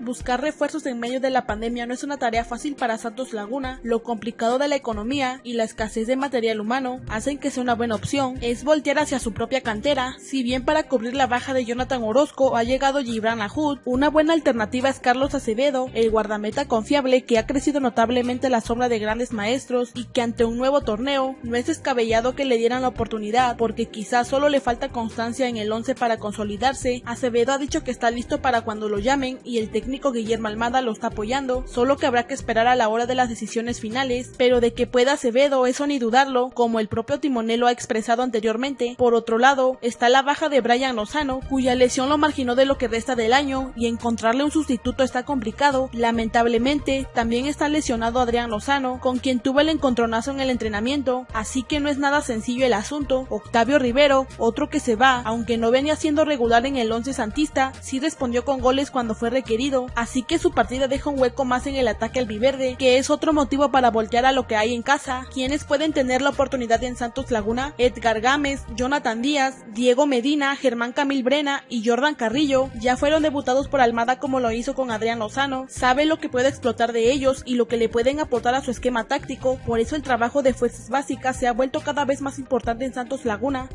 Buscar refuerzos en medio de la pandemia no es una tarea fácil para Santos Laguna. Lo complicado de la economía y la escasez de material humano hacen que sea una buena opción. Es voltear hacia su propia cantera. Si bien para cubrir la baja de Jonathan Orozco ha llegado Gibran Ahud, una buena alternativa es Carlos Acevedo, el guardameta confiable que ha crecido notablemente la sombra de grandes maestros y que ante un nuevo torneo no es descabellado que le dieran la oportunidad porque quizás solo le falta constancia en el 11 para consolidarse. Acevedo ha dicho que está listo para cuando lo llamen y el técnico Guillermo Almada lo está apoyando, solo que habrá que esperar a la hora de las decisiones finales, pero de que pueda Acevedo eso ni dudarlo, como el propio Timonel lo ha expresado anteriormente. Por otro lado, está la baja de Brian Lozano, cuya lesión lo marginó de lo que resta del año y encontrarle un sustituto está complicado. Lamentablemente, también está lesionado Adrián Lozano, con quien tuvo el encontronazo en el entrenamiento, así que no es nada sencillo el asunto. Octavio Rivero, otro que se va, aunque no venía siendo regular en el 11 santista, sí respondió con goles cuando fue requerido, así que su partida deja un hueco más en el ataque albiverde, que es otro motivo para voltear a lo que hay en casa. Quienes pueden tener la oportunidad en Santos Laguna, Edgar Gámez, Jonathan Díaz, Diego Medina, Germán Camil Brena y Jordan Carrillo ya fueron debutados por Almada como lo hizo con Adrián Lozano, sabe lo que puede explotar de ellos y lo que le pueden aportar a su esquema táctico, por eso el trabajo de fuerzas básicas se ha vuelto cada vez más importante en Santos Laguna.